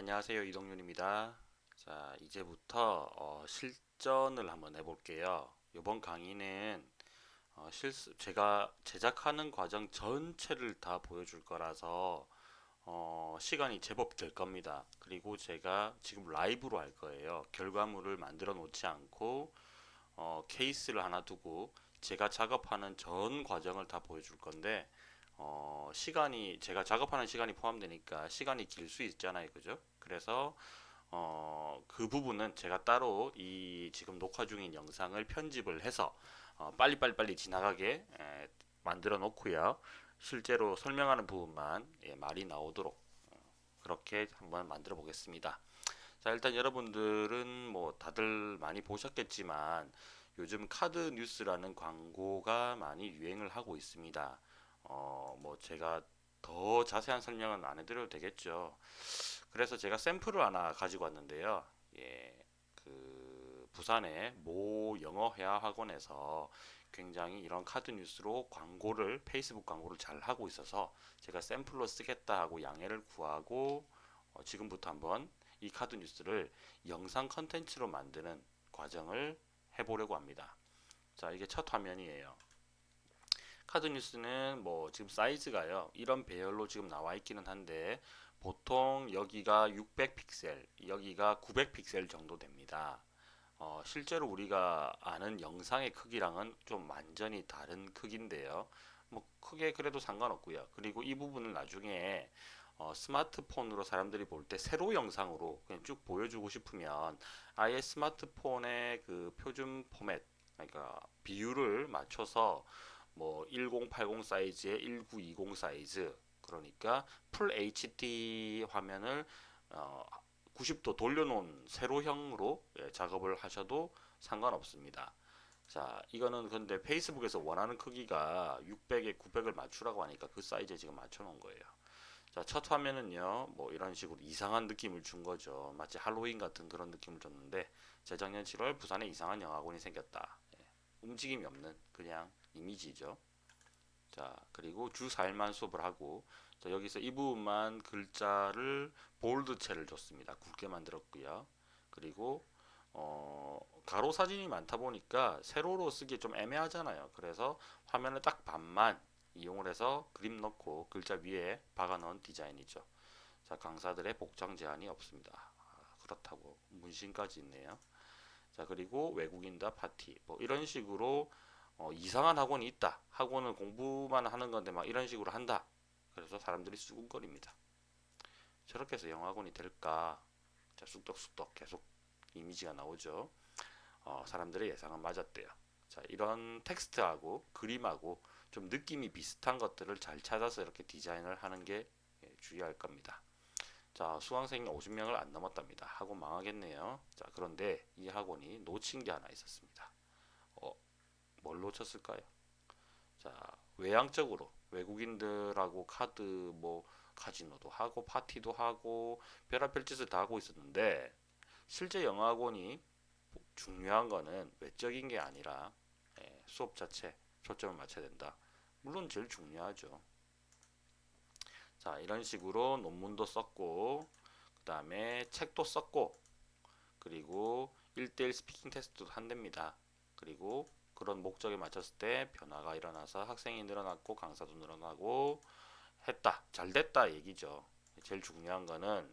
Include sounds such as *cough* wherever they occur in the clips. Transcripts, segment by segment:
안녕하세요. 이동윤입니다. 자, 이제부터 어, 실전을 한번 해볼게요. 이번 강의는 어, 실수, 제가 제작하는 과정 전체를 다 보여줄 거라서 어, 시간이 제법 될 겁니다. 그리고 제가 지금 라이브로 할 거예요. 결과물을 만들어 놓지 않고 어, 케이스를 하나 두고 제가 작업하는 전 과정을 다 보여줄 건데 어, 시간이 제가 작업하는 시간이 포함되니까 시간이 길 수 있잖아요. 그죠? 그래서 어, 그 부분은 제가 따로 이 지금 녹화 중인 영상을 편집을 해서 어, 빨리빨리빨리 지나가게 에, 만들어 놓고요. 실제로 설명하는 부분만 예, 말이 나오도록 어, 그렇게 한번 만들어 보겠습니다. 자, 일단 여러분들은 뭐 다들 많이 보셨겠지만 요즘 카드 뉴스라는 광고가 많이 유행을 하고 있습니다. 어, 뭐 제가 더 자세한 설명은 안 해드려도 되겠죠. 그래서 제가 샘플을 하나 가지고 왔는데요. 예, 그 부산의 모 영어 회화 학원에서 굉장히 이런 카드 뉴스로 광고를 페이스북 광고를 잘 하고 있어서 제가 샘플로 쓰겠다 하고 양해를 구하고 어, 지금부터 한번 이 카드 뉴스를 영상 컨텐츠로 만드는 과정을 해보려고 합니다. 자, 이게 첫 화면이에요. 카드 뉴스는 뭐 지금 사이즈가요. 이런 배열로 지금 나와 있기는 한데 보통 여기가 600픽셀, 여기가 900픽셀 정도 됩니다. 어, 실제로 우리가 아는 영상의 크기랑은 좀 완전히 다른 크기인데요. 뭐 크게 그래도 상관없고요. 그리고 이 부분을 나중에 어, 스마트폰으로 사람들이 볼 때 세로 영상으로 그냥 쭉 보여주고 싶으면 아예 스마트폰의 그 표준 포맷, 그러니까 비율을 맞춰서 뭐 1080 사이즈에 1920 사이즈 그러니까 full HD 화면을 어, 90도 돌려놓은 세로형으로 예, 작업을 하셔도 상관없습니다. 자, 이거는 근데 페이스북에서 원하는 크기가 600에 900을 맞추라고 하니까 그 사이즈에 지금 맞춰 놓은 거예요. 자, 첫 화면은요, 뭐 이런 식으로 이상한 느낌을 준 거죠. 마치 할로윈 같은 그런 느낌을 줬는데, 재작년 7월 부산에 이상한 영화관이 생겼다. 예, 움직임이 없는 그냥 이미지죠. 자, 그리고 주 4일만 수업을 하고, 자, 여기서 이 부분만 글자를 볼드체를 줬습니다. 굵게 만들었고요. 그리고 어, 가로 사진이 많다 보니까 세로로 쓰기 좀 애매하잖아요. 그래서 화면을 딱 반만 이용을 해서 그림 넣고 글자 위에 박아 넣은 디자인이죠. 자, 강사들의 복장 제한이 없습니다. 아, 그렇다고 문신까지 있네요. 자, 그리고 외국인다 파티 뭐 이런 식으로 어, 이상한 학원이 있다. 학원은 공부만 하는 건데 막 이런 식으로 한다. 그래서 사람들이 수군거립니다. 저렇게 해서 영학원이 될까? 자, 쑥덕쑥덕 계속 이미지가 나오죠. 어, 사람들의 예상은 맞았대요. 자, 이런 텍스트하고 그림하고 좀 느낌이 비슷한 것들을 잘 찾아서 이렇게 디자인을 하는 게 예, 주의할 겁니다. 자, 수강생이 50명을 안 넘었답니다. 학원 망하겠네요. 자, 그런데 이 학원이 놓친 게 하나 있었습니다. 어, 뭘 놓쳤을까요? 자, 외향적으로 외국인들하고 카드 뭐 카지노도 하고 파티도 하고 별의별 짓을 다 하고 있었는데 실제 영어학원이 중요한 거는 외적인 게 아니라 예, 수업 자체 초점을 맞춰야 된다. 물론 제일 중요하죠. 자 이런 식으로 논문도 썼고 그 다음에 책도 썼고 그리고 1대1 스피킹 테스트도 한답니다. 그리고 그런 목적에 맞췄을 때 변화가 일어나서 학생이 늘어났고 강사도 늘어나고 했다. 잘 됐다 얘기죠. 제일 중요한 거는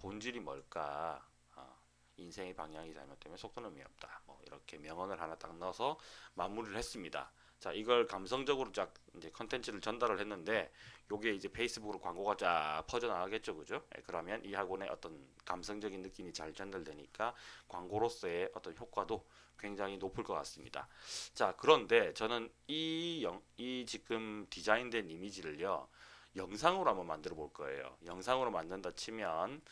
본질이 뭘까? 어, 인생의 방향이 잘못되면 속도는 의미 없다. 뭐 이렇게 명언을 하나 딱 넣어서 마무리를 했습니다. 자, 이걸 감성적으로 쫙 이제 컨텐츠를 전달을 했는데 요게 이제 페이스북으로 광고가 쫙 퍼져나가겠죠. 그죠? 예, 그러면 이 학원의 어떤 감성적인 느낌이 잘 전달되니까 광고로서의 어떤 효과도 굉장히 높을 것 같습니다. 자, 그런데 저는 이, 영, 이 지금 디자인된 이미지를요. 영상으로 한번 만들어 볼 거예요. 영상으로 만든다 치면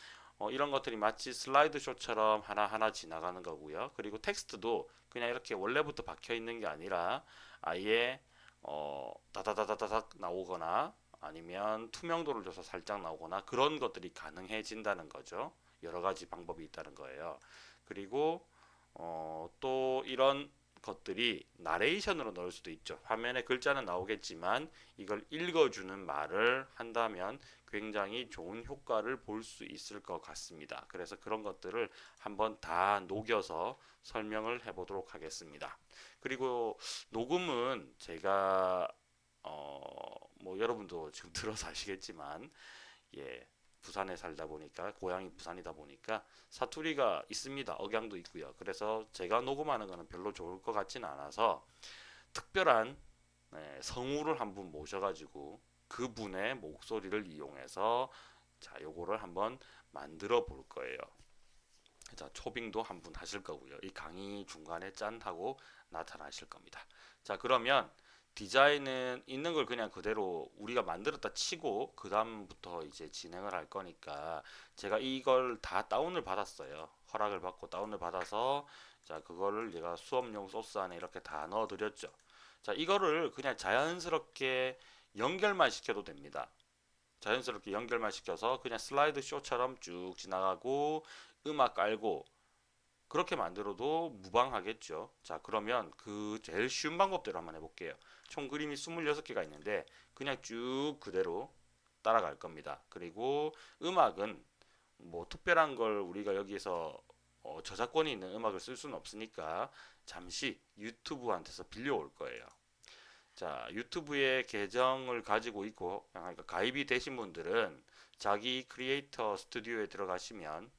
어, 이런 것들이 마치 슬라이드 쇼처럼 하나하나 지나가는 거고요. 그리고 텍스트도 그냥 이렇게 원래부터 박혀 있는 게 아니라 아예 어, 다다다다닥 나오거나 아니면 투명도를 줘서 살짝 나오거나 그런 것들이 가능해진다는 거죠. 여러 가지 방법이 있다는 거예요. 그리고 어, 또 이런 것들이 나레이션으로 넣을 수도 있죠. 화면에 글자는 나오겠지만 이걸 읽어주는 말을 한다면 굉장히 좋은 효과를 볼 수 있을 것 같습니다. 그래서 그런 것들을 한번 다 녹여서 설명을 해보도록 하겠습니다. 그리고 녹음은 제가 어 뭐 여러분도 지금 *laughs* 들어서 아시겠지만 예 부산에 살다 보니까 고향이 부산이다 보니까 사투리가 있습니다. 억양도 있고요. 그래서 제가 녹음하는 거는 별로 좋을 것 같지는 않아서 특별한 네, 성우를 한 분 모셔가지고 그분의 목소리를 이용해서 자 요거를 한번 만들어 볼 거예요. 자 초빙도 한 분 하실 거고요. 이 강의 중간에 짠 하고 나타나실 겁니다. 자 그러면 디자인은 있는 걸 그냥 그대로 우리가 만들었다 치고 그 다음부터 이제 진행을 할 거니까 제가 이걸 다 다운을 받았어요. 허락을 받고 다운을 받아서 자 그거를 제가 수업용 소스 안에 이렇게 다 넣어 드렸죠. 자 이거를 그냥 자연스럽게 연결만 시켜도 됩니다. 자연스럽게 연결만 시켜서 그냥 슬라이드 쇼처럼 쭉 지나가고 음악 깔고 그렇게 만들어도 무방하겠죠. 자 그러면 그 제일 쉬운 방법대로 한번 해볼게요 총 그림이 26개가 있는데 그냥 쭉 그대로 따라갈 겁니다. 그리고 음악은 뭐 특별한 걸 우리가 여기에서 어 저작권이 있는 음악을 쓸 수는 없으니까 잠시 유튜브한테서 빌려올 거예요. 자 유튜브에 계정을 가지고 있고 그러니까 가입이 되신 분들은 자기 크리에이터 스튜디오에 들어가시면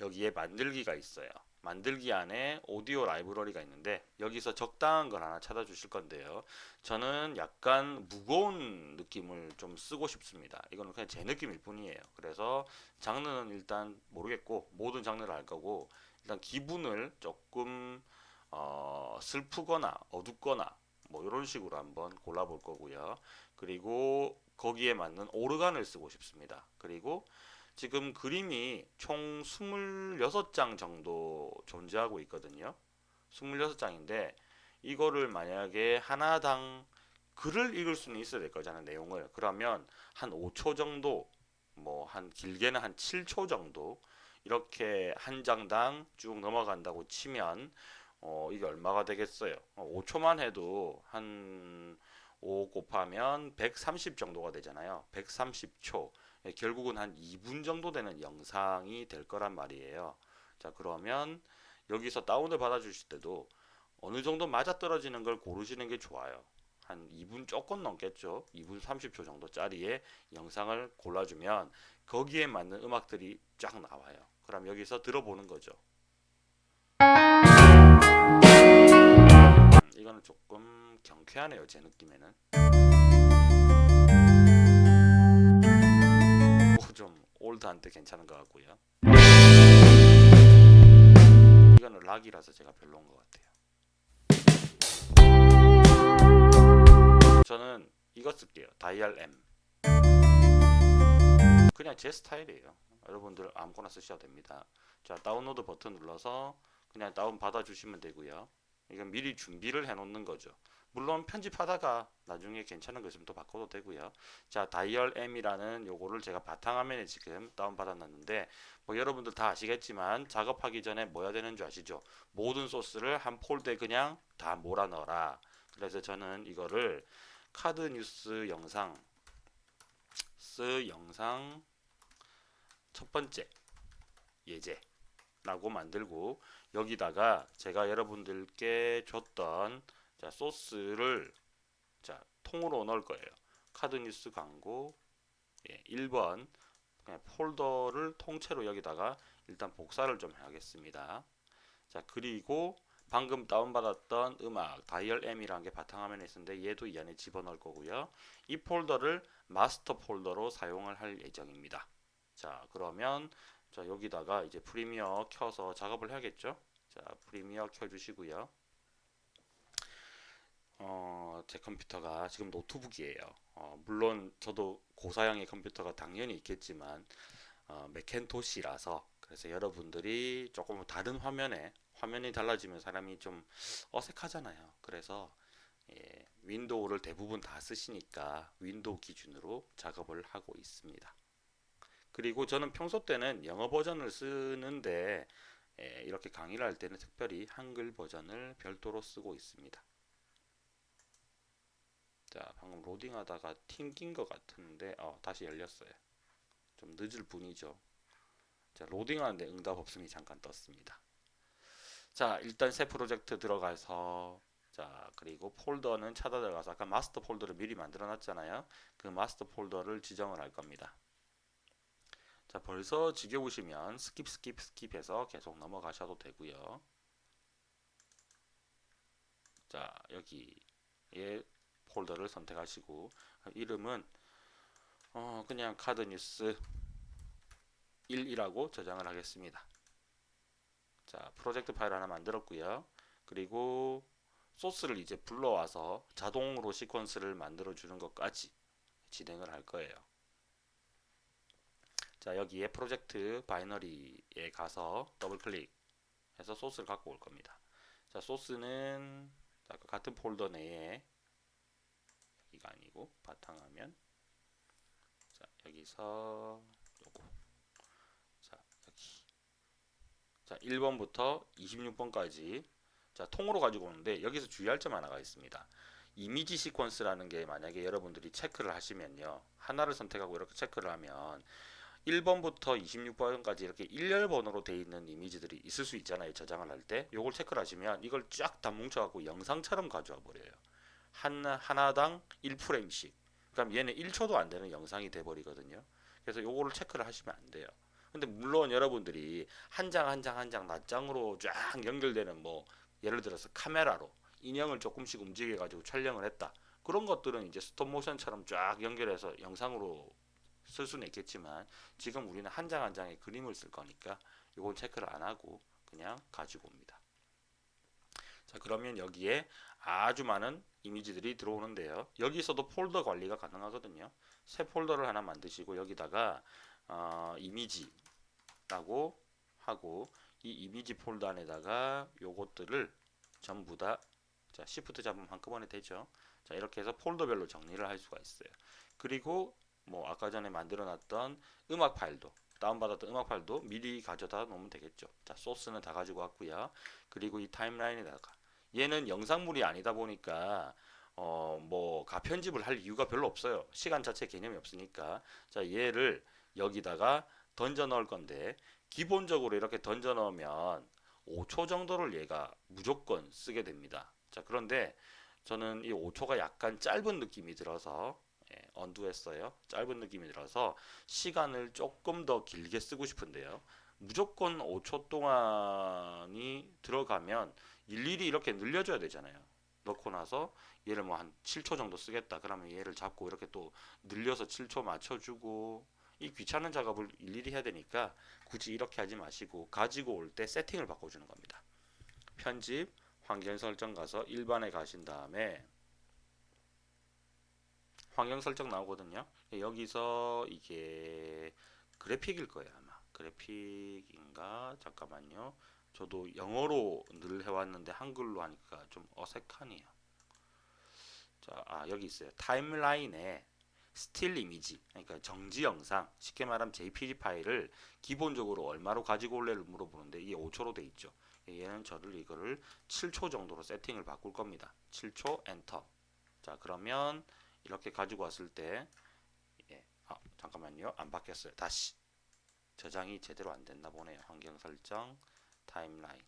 여기에 만들기가 있어요. 만들기 안에 오디오 라이브러리가 있는데 여기서 적당한 걸 하나 찾아 주실 건데요. 저는 약간 무거운 느낌을 좀 쓰고 싶습니다. 이거는 그냥 제 느낌일 뿐이에요. 그래서 장르는 일단 모르겠고 모든 장르를 할 거고 일단 기분을 조금 어, 슬프거나 어둡거나 뭐 이런 식으로 한번 골라 볼 거고요. 그리고 거기에 맞는 오르간을 쓰고 싶습니다. 그리고 지금 그림이 총 26장 정도 존재하고 있거든요. 26장인데 이거를 만약에 하나당 글을 읽을 수는 있어야 될 거잖아요. 내용을. 그러면 한 5초 정도 뭐 한 길게는 한 7초 정도 이렇게 한 장당 쭉 넘어간다고 치면 어 이게 얼마가 되겠어요. 어 5초만 해도 한 5 곱하면 130 정도가 되잖아요. 130초. 예, 결국은 한 2분 정도 되는 영상이 될 거란 말이에요. 자 그러면 여기서 다운을 받아 주실 때도 어느 정도 맞아떨어지는 걸 고르시는 게 좋아요. 한 2분 조금 넘겠죠. 2분 30초 정도 짜리의 영상을 골라주면 거기에 맞는 음악들이 쫙 나와요. 그럼 여기서 들어보는 거죠. 음, 이거는 조금 경쾌하네요. 제 느낌에는. 올드한테 괜찮은 것 같고요. 이거는 락이라서 제가 별로인 것 같아요. 저는 이거 쓸게요. 다이얼 M. 그냥 제 스타일이에요. 여러분들 아무거나 쓰셔도 됩니다. 자 다운로드 버튼 눌러서 그냥 다운 받아 주시면 되고요. 이건 미리 준비를 해 놓는 거죠. 물론 편집하다가 나중에 괜찮은 거 있으면 또 바꿔도 되고요. 자, Dial M이라는 요거를 제가 바탕화면에 지금 다운받아 놨는데 뭐 여러분들 다 아시겠지만 작업하기 전에 뭐 해야 되는 줄 아시죠? 모든 소스를 한 폴더에 그냥 다 몰아 넣어라. 그래서 저는 이거를 카드 뉴스 영상 스 영상 첫 번째 예제 라고 만들고 여기다가 제가 여러분들께 줬던 자 소스를 자 통으로 넣을 거예요. 카드뉴스 광고 예, 1번 그냥 폴더를 통째로 여기다가 일단 복사를 좀 해야겠습니다. 자 그리고 방금 다운받았던 음악 Dial M이라는 게 바탕화면에 있는데 얘도 이 안에 집어넣을 거고요. 이 폴더를 마스터 폴더로 사용을 할 예정입니다. 자 그러면 자 여기다가 이제 프리미어 켜서 작업을 해야겠죠. 자 프리미어 켜주시고요. 어, 제 컴퓨터가 지금 노트북이에요. 어, 물론 저도 고사양의 컴퓨터가 당연히 있겠지만 어, 매킨토시라서 그래서 여러분들이 조금 다른 화면에 화면이 달라지면 사람이 좀 어색하잖아요. 그래서 예, 윈도우를 대부분 다 쓰시니까 윈도우 기준으로 작업을 하고 있습니다. 그리고 저는 평소 때는 영어 버전을 쓰는데 예, 이렇게 강의를 할 때는 특별히 한글 버전을 별도로 쓰고 있습니다. 자, 방금 로딩하다가 튕긴 것 같은데 어, 다시 열렸어요. 좀 늦을 뿐이죠. 자, 로딩하는데 응답 없음이 잠깐 떴습니다. 자, 일단 새 프로젝트 들어가서 자, 그리고 폴더는 찾아 들어가서 아까 마스터 폴더를 미리 만들어 놨잖아요. 그 마스터 폴더를 지정을 할 겁니다. 자, 벌써 지겨우시면 skip skip skip 해서 계속 넘어가셔도 되고요. 자, 여기에 폴더를 선택하시고 이름은 어, 그냥 카드 뉴스 1이라고 저장을 하겠습니다. 자, 프로젝트 파일 하나 만들었고요. 그리고 소스를 이제 불러와서 자동으로 시퀀스를 만들어 주는 것까지 진행을 할 거예요. 자, 여기에 프로젝트 바이너리에 가서 더블 클릭해서 소스를 갖고 올 겁니다. 자, 소스는 같은 폴더 내에 여기가 아니고 바탕화면 자, 여기서 요거 자, 여기 자, 1번부터 26번까지 자, 통으로 가지고 오는데 여기서 주의할 점 하나가 있습니다. 이미지 시퀀스라는 게 만약에 여러분들이 체크를 하시면요. 하나를 선택하고 이렇게 체크를 하면 1번부터 26번까지 이렇게 일렬 번호로 되어 있는 이미지들이 있을 수 있잖아요. 저장을 할 때. 요걸 체크를 하시면 이걸 쫙 다 뭉쳐 갖고 영상처럼 가져와 버려요. 한, 하나당 1프레임씩. 그럼 얘는 1초도 안 되는 영상이 돼 버리거든요. 그래서 요거를 체크를 하시면 안 돼요. 근데 물론 여러분들이 한 장 한 장 한장 낱장으로 쫙 연결되는 뭐 예를 들어서 카메라로 인형을 조금씩 움직여 가지고 촬영을 했다. 그런 것들은 이제 스톱 모션처럼 쫙 연결해서 영상으로 쓸 수는 있겠지만 지금 우리는 한 장 한 장의 그림을 쓸 거니까 이건 체크를 안 하고 그냥 가지고 옵니다. 자 그러면 여기에 아주 많은 이미지들이 들어오는데요. 여기서도 폴더 관리가 가능하거든요. 새 폴더를 하나 만드시고 여기다가 어, 이미지라고 하고 이 이미지 폴더 안에다가 요것들을 전부 다 자, 시프트 잡으면 한꺼번에 되죠. 자, 이렇게 해서 폴더별로 정리를 할 수가 있어요. 그리고 뭐 아까 전에 만들어 놨던 음악 파일도 다운받았던 음악 파일도 미리 가져다 놓으면 되겠죠. 자, 소스는 다 가지고 왔고요. 그리고 이 timeline에다가 얘는 영상물이 아니다 보니까 어 뭐 가편집을 할 이유가 별로 없어요. 시간 자체 개념이 없으니까. 자, 얘를 여기다가 던져 넣을 건데 기본적으로 이렇게 던져 넣으면 5초 정도를 얘가 무조건 쓰게 됩니다. 자, 그런데 저는 이 5초가 약간 짧은 느낌이 들어서 예, 언두했어요. 짧은 느낌이 들어서 시간을 조금 더 길게 쓰고 싶은데요. 무조건 5초 동안 이 들어가면 일일이 이렇게 늘려줘야 되잖아요. 넣고 나서 얘를 뭐 한 7초 정도 쓰겠다. 그러면 얘를 잡고 이렇게 또 늘려서 7초 맞춰주고 이 귀찮은 작업을 일일이 해야 되니까 굳이 이렇게 하지 마시고 가지고 올 때 세팅을 바꿔주는 겁니다. 편집, 환경 설정 가서 일반에 가신 다음에 환경 설정 나오거든요. 여기서 이게 그래픽일 거예요 아마. 그래픽인가? 잠깐만요. 저도 영어로 늘 해왔는데 한글로 하니까 좀 어색하네요. 자, 아 여기 있어요. timeline에 still image, 그러니까 정지 영상, 쉽게 말하면 JPG 파일을 기본적으로 얼마로 가지고 올래를 물어보는데 이게 5초로 돼 있죠. 얘는 저는 이거를 7초 정도로 세팅을 바꿀 겁니다. 7초 엔터. 자, 그러면 이렇게 가지고 왔을 때 예, 아, 잠깐만요. 안 바뀌었어요. 다시 저장이 제대로 안 됐나 보네요. 환경 설정, timeline.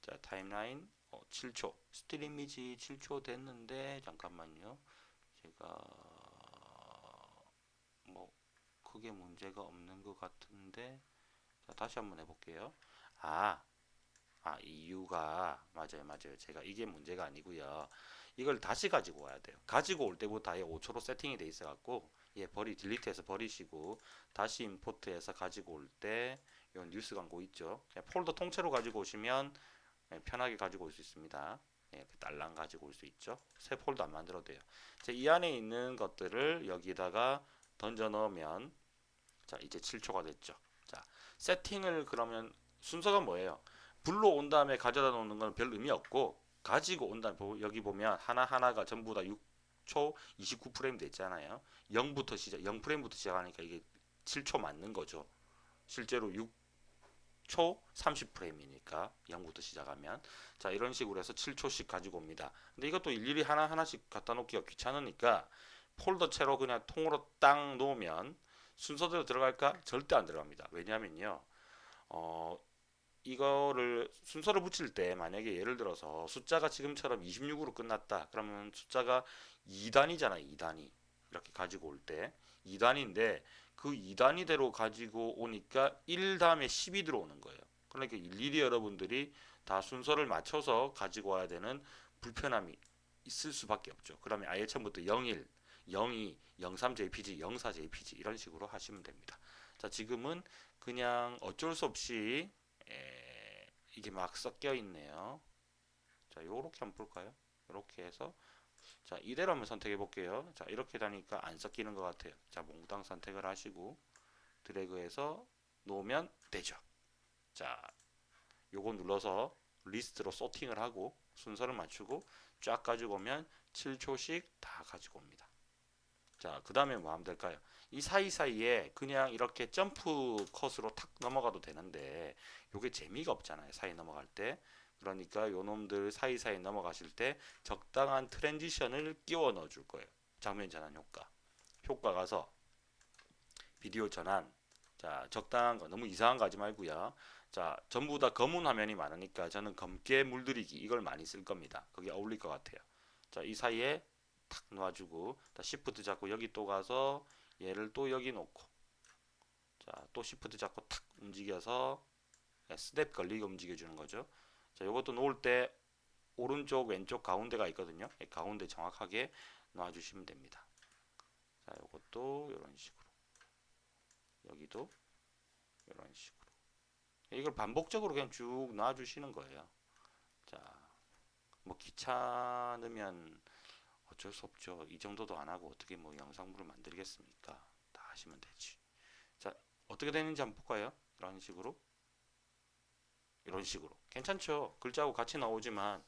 자, timeline 어, 7초. still image 7초 됐는데 잠깐만요. 제가 뭐 크게 문제가 없는 것 같은데 자, 다시 한번 해볼게요. 아, 아, 이유가 맞아요, 맞아요. 제가 이게 문제가 아니고요. 이걸 다시 가지고 와야 돼요. 가지고 올 때부터 아예 5초로 세팅이 돼 있어 갖고 예, 버리 delete해서 버리시고 다시 import해서 가지고 올 때 이 뉴스 광고 있죠. 그냥 폴더 통째로 가지고 오시면 예, 편하게 가지고 올 수 있습니다. 예, 이렇게 딸랑 가지고 올 수 있죠. 새 폴더 안 만들어도 돼요. 자, 이 안에 있는 것들을 여기다가 던져 넣으면 자, 이제 7초가 됐죠. 자, 세팅을 그러면 순서가 뭐예요? 불러온 다음에 가져다 놓는 건 별 의미 없고 가지고 온다 여기 보면 하나하나가 전부 다 6 초 29프레임 됐잖아요 0부터 시작 0프레임부터 시작하니까 이게 7초 맞는 거죠 실제로 6초 30프레임이니까 0부터 시작하면 자 이런 식으로 해서 7초씩 가지고 옵니다. 근데 이것도 일일이 하나하나씩 갖다 놓기가 귀찮으니까 폴더 채로 그냥 통으로 땅 놓으면 순서대로 들어갈까? 절대 안 들어갑니다. 왜냐면요. 어, 이거를 순서를 붙일 때 만약에 예를 들어서 숫자가 지금처럼 26으로 끝났다. 그러면 숫자가 2단이잖아. 2단위. 이렇게 가지고 올 때 2단인데 그 2단위대로 가지고 오니까 1 다음에 10이 들어오는 거예요. 그러니까 일일이 여러분들이 다 순서를 맞춰서 가지고 와야 되는 불편함이 있을 수밖에 없죠. 그러면 아예 처음부터 01, 02, 03JPG, 04JPG 이런 식으로 하시면 됩니다. 자, 지금은 그냥 어쩔 수 없이 에, 이게 막 섞여 있네요. 자, 요렇게 한번 볼까요? 이렇게 해서 자, 이대로 한번 선택해 볼게요. 자, 이렇게 다니까 안 섞이는 것 같아요. 자, 몽땅 선택을 하시고 드래그해서 놓으면 되죠. 자, 요거 눌러서 리스트로 sorting을 하고 순서를 맞추고 쫙 가지고 오면 7초씩 다 가지고 옵니다. 자, 그 다음에 뭐 하면 될까요? 이 사이사이에 그냥 이렇게 jump cut으로 탁 넘어가도 되는데 요게 재미가 없잖아요. 사이 넘어갈 때. 그러니까 요 놈들 사이사이 넘어가실 때 적당한 transition을 끼워 넣어 줄 거예요. 장면 전환 효과. 효과 가서 비디오 전환. 자, 적당한 거 너무 이상한 거 하지 말고요. 자, 전부 다 검은 화면이 많으니까 저는 검게 물들이기 이걸 많이 쓸 겁니다. 그게 어울릴 것 같아요. 자, 이 사이에 탁 놓아주고 다 시프트 잡고 여기 또 가서 얘를 또 여기 놓고 자, 또 시프트 잡고 탁 움직여서 snap 걸리게 움직여 주는 거죠. 자, 이것도 놓을 때 오른쪽, 왼쪽, 가운데가 있거든요. 가운데 정확하게 놔주시면 됩니다. 자, 이것도 이런 식으로. 여기도 이런 식으로. 이걸 반복적으로 그냥 쭉 놔주시는 거예요. 자, 뭐 귀찮으면 어쩔 수 없죠. 이 정도도 안 하고 어떻게 뭐 영상물을 만들겠습니까? 다 하시면 되지. 자, 어떻게 되는지 한번 볼까요? 이런 식으로. 이런 식으로. 괜찮죠? 글자하고 같이 나오지만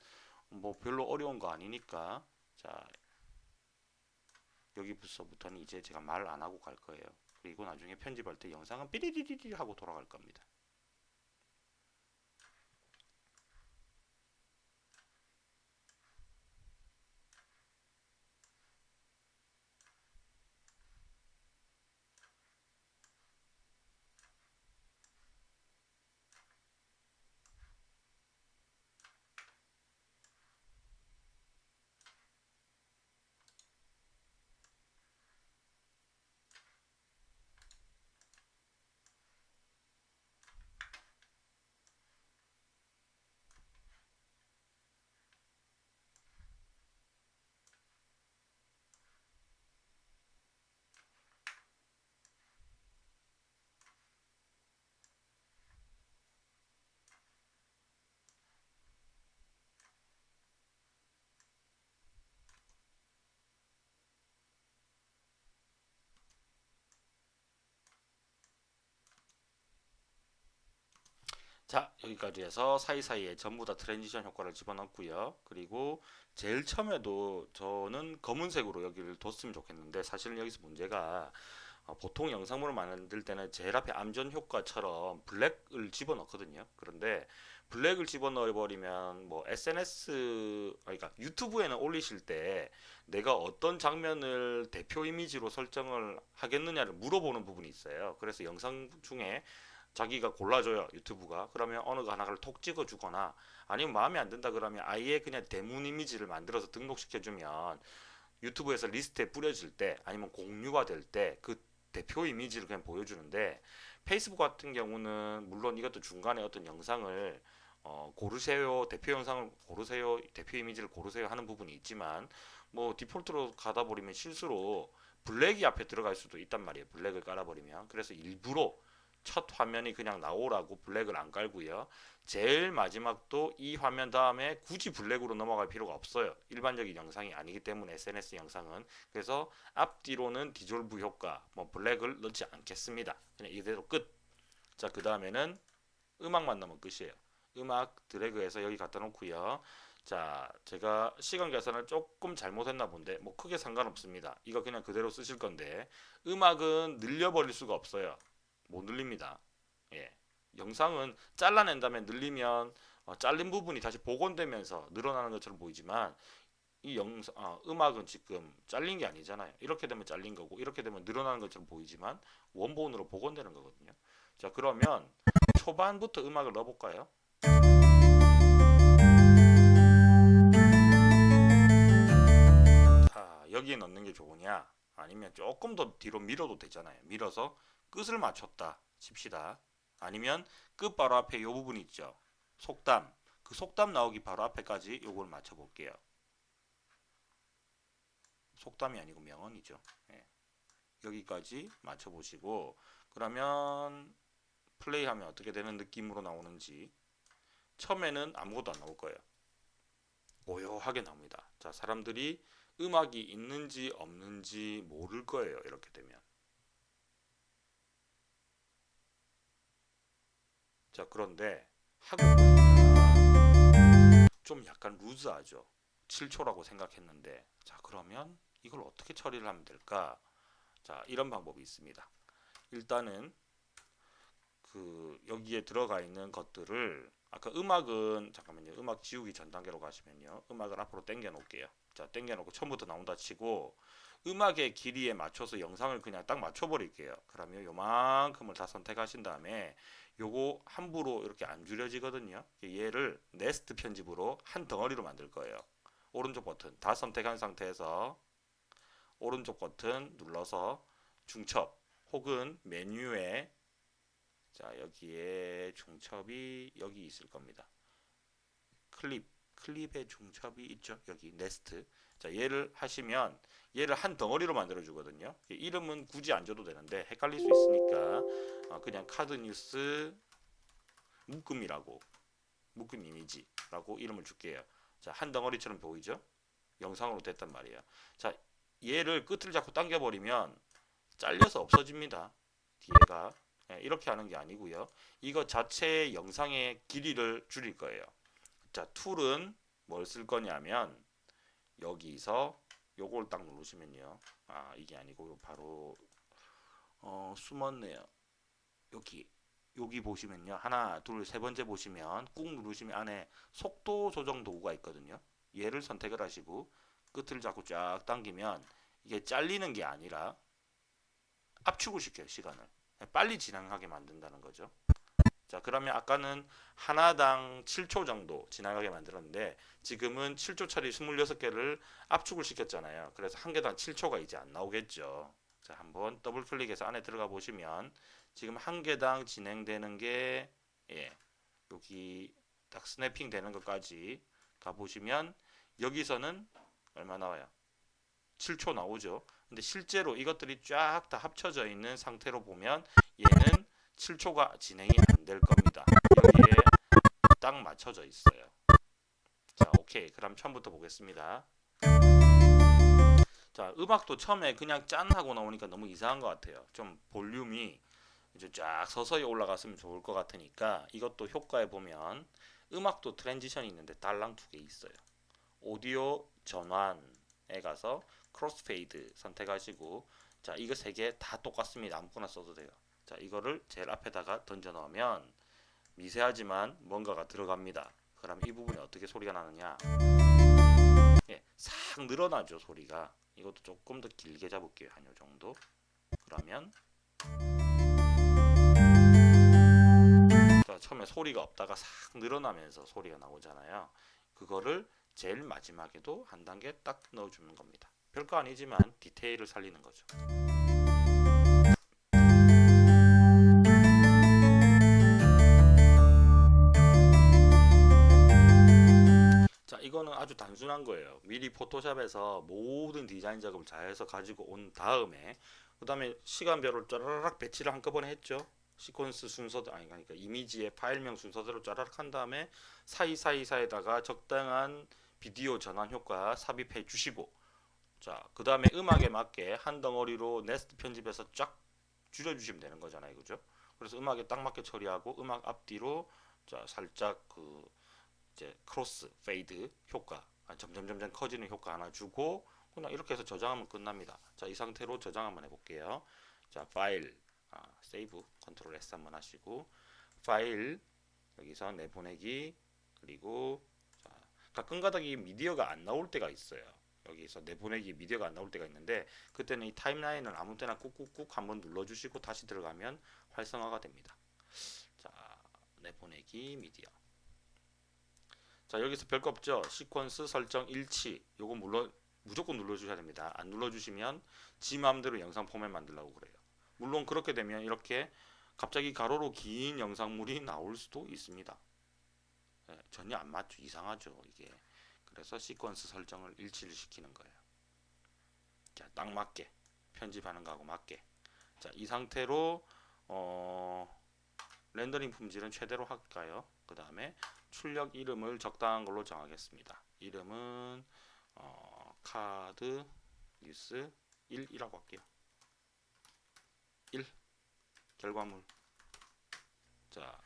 뭐 별로 어려운 거 아니니까. 자, 여기부터부터는 이제 제가 말 안 하고 갈 거예요. 그리고 나중에 편집할 때 영상은 삐리리리리 하고 돌아갈 겁니다. 자 여기까지 해서 사이사이에 전부 다 transition 효과를 집어넣고요. 그리고 제일 처음에도 저는 검은색으로 여기를 뒀으면 좋겠는데 사실은 여기서 문제가 어, 보통 영상물을 만들 때는 제일 앞에 암전 효과처럼 블랙을 집어넣거든요. 그런데 블랙을 집어넣어 버리면 뭐 SNS 그러니까 유튜브에는 올리실 때 내가 어떤 장면을 대표 이미지로 설정을 하겠느냐를 물어보는 부분이 있어요. 그래서 영상 중에 자기가 골라줘요 유튜브가. 그러면 어느 거 하나를 톡 찍어주거나 아니면 마음에 안 든다 그러면 아예 그냥 대문 이미지를 만들어서 등록시켜주면 유튜브에서 리스트에 뿌려질 때 아니면 공유가 될 때 그 대표 이미지를 그냥 보여주는데 페이스북 같은 경우는 물론 이것도 중간에 어떤 영상을 어, 고르세요 대표 영상을 고르세요 대표 이미지를 고르세요 하는 부분이 있지만 뭐 디폴트로 가다 버리면 실수로 블랙이 앞에 들어갈 수도 있단 말이에요 블랙을 깔아버리면. 그래서 일부러 첫 화면이 그냥 나오라고 블랙을 안 깔고요. 제일 마지막도 이 화면 다음에 굳이 블랙으로 넘어갈 필요가 없어요. 일반적인 영상이 아니기 때문에 SNS 영상은 그래서 앞뒤로는 디졸브 효과 뭐 블랙을 넣지 않겠습니다. 그냥 이대로 끝. 자, 그 다음에는 음악만 넣으면 끝이에요. 음악 드래그해서 여기 갖다 놓고요. 자, 제가 시간 계산을 조금 잘못했나 본데 뭐 크게 상관없습니다. 이거 그냥 그대로 쓰실 건데 음악은 늘려버릴 수가 없어요. 못 늘립니다. 예. 영상은 잘라낸 다음에 늘리면 어, 잘린 부분이 다시 복원되면서 늘어나는 것처럼 보이지만 이 영상 아, 음악은 지금 잘린 게 아니잖아요. 이렇게 되면 잘린 거고 이렇게 되면 늘어나는 것처럼 보이지만 원본으로 복원되는 거거든요. 자 그러면 초반부터 음악을 넣어볼까요? 자 여기에 넣는 게 좋으냐 아니면 조금 더 뒤로 밀어도 되잖아요. 밀어서 끝을 맞췄다 칩시다. 아니면 끝 바로 앞에 요 부분 있죠. 속담 그 속담 나오기 바로 앞에까지 요걸 맞춰 볼게요. 속담이 아니고 명언이죠. 예. 여기까지 맞춰 보시고 그러면 플레이하면 어떻게 되는 느낌으로 나오는지 처음에는 아무것도 안 나올 거예요. 고요하게 나옵니다. 자, 사람들이 음악이 있는지 없는지 모를 거예요. 이렇게 되면. 자, 그런데 보니까 좀 약간 루즈하죠. 7초라고 생각했는데 자, 그러면 이걸 어떻게 처리를 하면 될까? 자, 이런 방법이 있습니다. 일단은 그 여기에 들어가 있는 것들을 아까 음악은 잠깐만요. 음악 지우기 전 단계로 가시면요. 음악을 앞으로 당겨 놓을게요. 자, 당겨 놓고 처음부터 나온다 치고 음악의 길이에 맞춰서 영상을 그냥 딱 맞춰 버릴게요. 그러면 요만큼을 다 선택하신 다음에 요거 함부로 이렇게 안 줄여지거든요. 얘를 네스트 편집으로 한 덩어리로 만들 거예요. 오른쪽 버튼 다 선택한 상태에서 오른쪽 버튼 눌러서 중첩 혹은 메뉴에 자 여기에 중첩이 여기 있을 겁니다. 클립 클립의 중첩이 있죠. 여기 네스트 자 얘를 하시면 얘를 한 덩어리로 만들어 주거든요. 이름은 굳이 안 줘도 되는데 헷갈릴 수 있으니까 어, 그냥 카드 뉴스 묶음이라고 묶음 이미지라고 이름을 줄게요. 자, 한 덩어리처럼 보이죠? 영상으로 됐단 말이에요. 자, 얘를 끝을 자꾸 당겨 버리면 잘려서 없어집니다. 뒤에가 예, 이렇게 하는 게 아니고요. 이거 자체의 영상의 길이를 줄일 거예요. 자, 툴은 뭘 쓸 거냐면 여기서 요걸 딱 누르시면요. 아, 이게 아니고 바로 어, 숨었네요. 여기 여기 보시면요. 하나, 둘, 세 번째 보시면 꾹 누르시면 안에 속도 조정 도구가 있거든요. 얘를 선택을 하시고 끝을 자꾸 쫙 당기면 이게 잘리는 게 아니라 압축을 시켜요. 시간을. 빨리 진행하게 만든다는 거죠. 자, 그러면 아까는 하나당 7초 정도 지나가게 만들었는데 지금은 7초짜리 26개를 압축을 시켰잖아요. 그래서 한 개당 7초가 이제 안 나오겠죠. 자, 한번 더블 클릭해서 안에 들어가 보시면 지금 한 개당 진행되는 게 예, 여기 딱 snapping 되는 것까지 가 보시면 여기서는 얼마 나와요? 7초 나오죠. 근데 실제로 이것들이 쫙 다 합쳐져 있는 상태로 보면 얘는 7초가 진행이 안 될 겁니다. 여기에 딱 맞춰져 있어요. 자, 오케이. 그럼 처음부터 보겠습니다. 자, 음악도 처음에 그냥 짠 하고 나오니까 너무 이상한 것 같아요. 좀 볼륨이 이제 쫙 서서히 올라갔으면 좋을 것 같으니까 이것도 효과에 보면 음악도 transition이 있는데 달랑 두 개 있어요. 오디오 전환에 가서 crossfade 선택하시고 자 이거 세 개 다 똑같습니다. 아무거나 써도 돼요. 자 이거를 제일 앞에다가 던져 넣으면 미세하지만 뭔가가 들어갑니다. 그럼 이 부분이 어떻게 소리가 나느냐? 예, 싹 늘어나죠 소리가. 이것도 조금 더 길게 잡을게요 한 요 정도. 그러면 자, 처음에 소리가 없다가 싹 늘어나면서 소리가 나오잖아요. 그거를 제일 마지막에도 한 단계 딱 넣어주는 겁니다. 별거 아니지만 디테일을 살리는 거죠. 자, 이거는 아주 단순한 거예요. 미리 포토샵에서 모든 디자인 작업을 잘 해서 가지고 온 다음에 그 다음에 시간별로 짜라락 배치를 한꺼번에 했죠. 시퀀스 순서도 아니 그러니까 이미지의 파일명 순서대로 짜라락 한 다음에 사이사이 사이에다가 적당한 비디오 전환 효과 삽입해 주시고 자, 그 다음에 음악에 맞게 한 덩어리로 nest 편집해서 쫙 줄여주시면 되는 거잖아요. 그죠? 그래서 음악에 딱 맞게 처리하고 음악 앞뒤로 자, 살짝 그 이제 crossfade 효과 아, 점점 점점 커지는 효과 하나 주고 그냥 이렇게 해서 저장하면 끝납니다. 자, 이 상태로 저장 한번 해볼게요. 자, 파일 아, save control S 한번 하시고 파일 여기서 내보내기 그리고 자, 가끔 가다가 미디어가 안 나올 때가 있어요. 여기서 내보내기 미디어가 안 나올 때가 있는데 그때는 이 타임라인을 아무 때나 꾹꾹꾹 한번 눌러주시고 다시 들어가면 활성화가 됩니다. 자 내보내기 미디어 자 여기서 별거 없죠? 시퀀스 설정 일치. 요거 물론 무조건 눌러주셔야 됩니다. 안 눌러주시면 지 마음대로 영상 포맷 만들라고 그래요. 물론 그렇게 되면 이렇게 갑자기 가로로 긴 영상물이 나올 수도 있습니다. 예, 전혀 안 맞죠. 이상하죠 이게. 그래서 시퀀스 설정을 일치를 시키는 거예요. 자 딱 맞게. 편집하는 거하고 맞게. 자 이 상태로 어 렌더링 품질은 최대로 할까요? 그 다음에 출력 이름을 적당한 걸로 정하겠습니다. 이름은 어, 카드 뉴스 1이라고 할게요. 1 결과물 자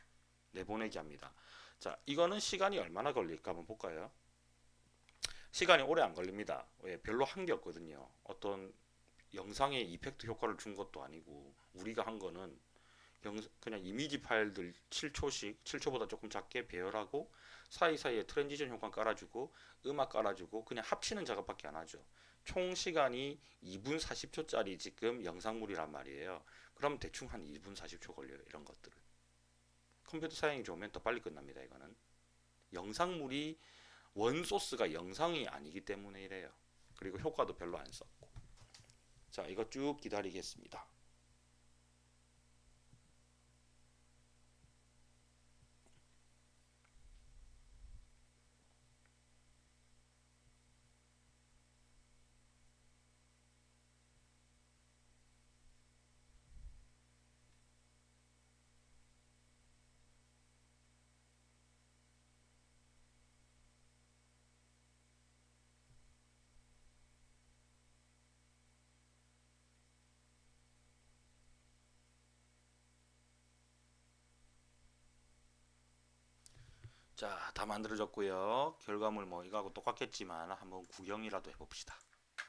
내보내기 합니다. 자 이거는 시간이 얼마나 걸릴까 한번 볼까요? 시간이 오래 안 걸립니다. 왜 별로 한 게 없거든요. 어떤 영상에 이펙트 효과를 준 것도 아니고 우리가 한 거는 그냥 이미지 파일들 7초씩 7초보다 조금 작게 배열하고 사이사이에 transition 효과 깔아주고 음악 깔아주고 그냥 합치는 작업밖에 안 하죠. 총 시간이 2분 40초짜리 지금 영상물이란 말이에요. 그럼 대충 한 2분 40초 걸려요 이런 것들은 컴퓨터 사양이 좋으면 더 빨리 끝납니다 이거는. 영상물이 원소스가 영상이 아니기 때문에 이래요. 그리고 효과도 별로 안 썼고. 자 이거 쭉 기다리겠습니다 자, 다 만들어졌고요. 결과물 뭐 이거하고 똑같겠지만 한번 구경이라도 해봅시다.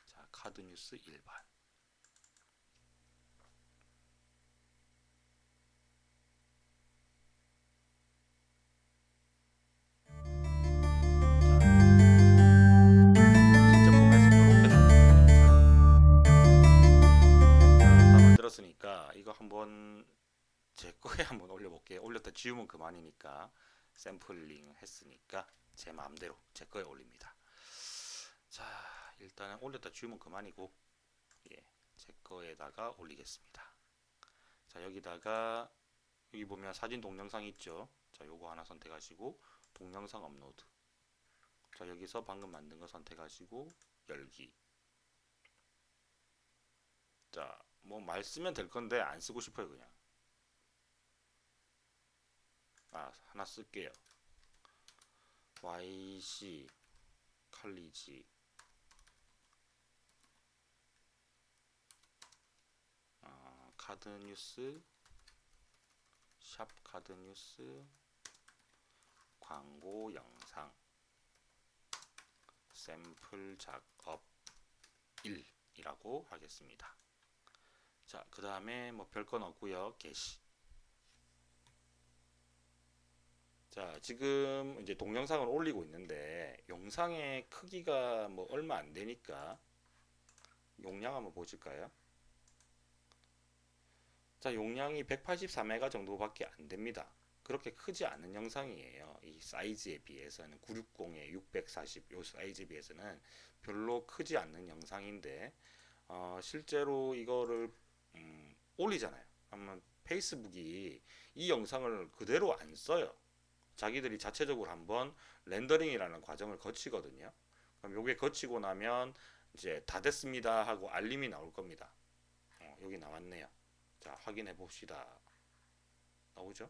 자, 카드 뉴스 일반. 이거 한번 제 거에 한번 올려볼게요. 올렸다 지우면 그만이니까. 샘플링 했으니까 제 마음대로 제 거에 올립니다. 자 일단은 올렸다 지우면 그만이고 예, 제 거에다가 올리겠습니다. 자 여기다가 여기 보면 사진 동영상 있죠. 자 요거 하나 선택하시고 동영상 업로드. 자 여기서 방금 만든 거 선택하시고 열기. 자 뭐 말 쓰면 될 건데 안 쓰고 싶어요 그냥. 아 하나 쓸게요 yc 칼리지 아, 카드 뉴스 샵 카드 뉴스 광고 영상 샘플 작업 1이라고 하겠습니다. 자, 그 다음에 뭐 별건 없고요. 게시. 자, 지금 이제 동영상을 올리고 있는데 영상의 크기가 뭐 얼마 안 되니까 용량 한번 보실까요? 자, 용량이 184메가 정도밖에 안 됩니다. 그렇게 크지 않은 영상이에요. 이 사이즈에 비해서는 960에 640요 사이즈에 비해서는 별로 크지 않는 영상인데 어, 실제로 이거를 음, 올리잖아요. 그러면 페이스북이 이 영상을 그대로 안 써요. 자기들이 자체적으로 한번 렌더링이라는 과정을 거치거든요. 그럼 요게 거치고 나면 이제 다 됐습니다 하고 알림이 나올 겁니다. 어, 여기 나왔네요. 자, 확인해 봅시다. 나오죠?